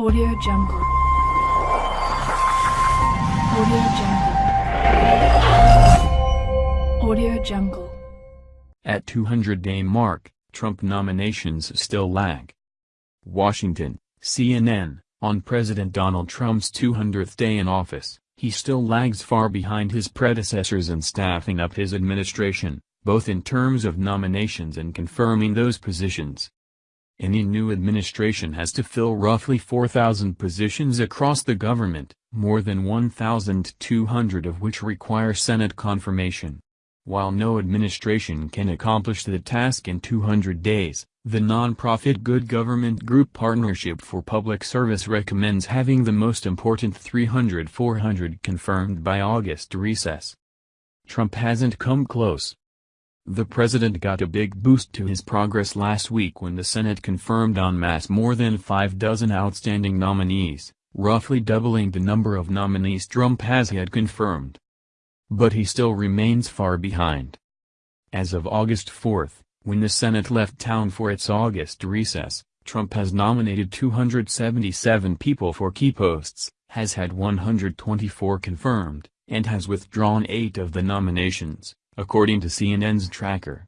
Audio Jungle. Audio Jungle. Audio Jungle. At 200-day mark, Trump nominations still lag. Washington, CNN, on President Donald Trump's 200th day in office, he still lags far behind his predecessors in staffing up his administration, both in terms of nominations and confirming those positions. Any new administration has to fill roughly 4,000 positions across the government, more than 1,200 of which require Senate confirmation. While no administration can accomplish the task in 200 days, the nonprofit Good Government Group Partnership for Public Service recommends having the most important 300-400 confirmed by August recess. Trump hasn't come close. The president got a big boost to his progress last week when the Senate confirmed en masse more than five dozen outstanding nominees, roughly doubling the number of nominees Trump has had confirmed. But he still remains far behind. As of August 4, when the Senate left town for its August recess, Trump has nominated 277 people for key posts, has had 124 confirmed, and has withdrawn eight of the nominations according to CNN's tracker.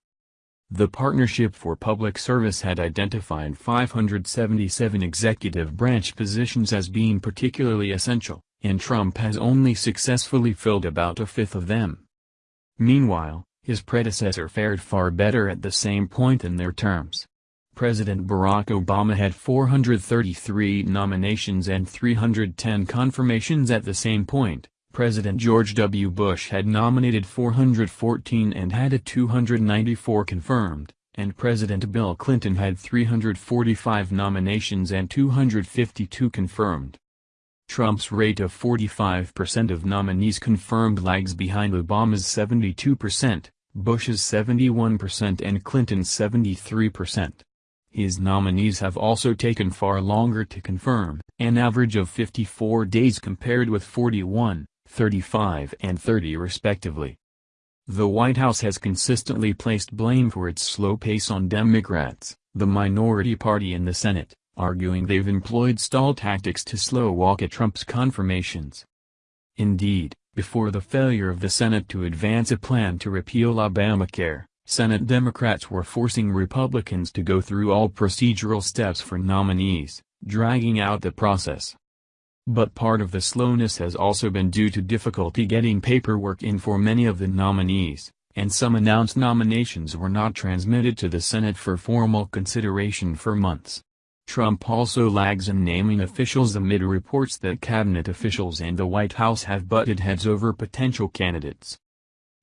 The Partnership for Public Service had identified 577 executive branch positions as being particularly essential, and Trump has only successfully filled about a fifth of them. Meanwhile, his predecessor fared far better at the same point in their terms. President Barack Obama had 433 nominations and 310 confirmations at the same point, President George W. Bush had nominated 414 and had 294 confirmed, and President Bill Clinton had 345 nominations and 252 confirmed. Trump's rate of 45% of nominees confirmed lags behind Obama's 72%, Bush's 71% and Clinton's 73%. His nominees have also taken far longer to confirm, an average of 54 days compared with 41, 35 and 30 respectively. The White House has consistently placed blame for its slow pace on Democrats, the minority party in the Senate, arguing they've employed stall tactics to slow walk at Trump's confirmations. Indeed, before the failure of the Senate to advance a plan to repeal Obamacare, Senate Democrats were forcing Republicans to go through all procedural steps for nominees, dragging out the process. But part of the slowness has also been due to difficulty getting paperwork in for many of the nominees, and some announced nominations were not transmitted to the Senate for formal consideration for months. Trump also lags in naming officials amid reports that cabinet officials and the White House have butted heads over potential candidates.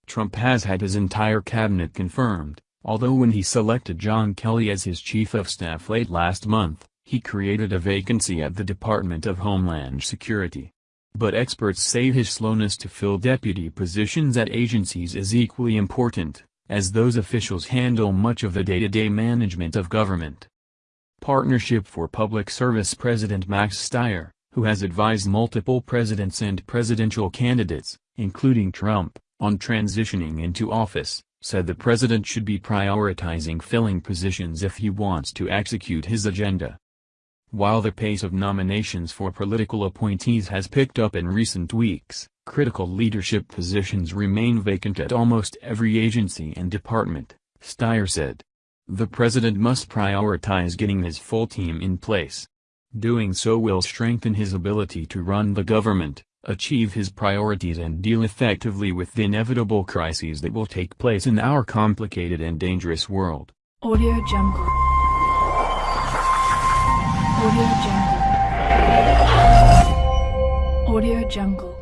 Trump has had his entire cabinet confirmed, although when he selected John Kelly as his chief of staff late last month, he created a vacancy at the Department of Homeland Security. But experts say his slowness to fill deputy positions at agencies is equally important, as those officials handle much of the day-to-day -day management of government. Partnership for Public Service President Max Stier, who has advised multiple presidents and presidential candidates, including Trump, on transitioning into office, said the president should be prioritizing filling positions if he wants to execute his agenda. While the pace of nominations for political appointees has picked up in recent weeks, critical leadership positions remain vacant at almost every agency and department, Stier said. The president must prioritize getting his full team in place. Doing so will strengthen his ability to run the government, achieve his priorities and deal effectively with the inevitable crises that will take place in our complicated and dangerous world. Audio Jungle Audio Jungle. Audio Jungle.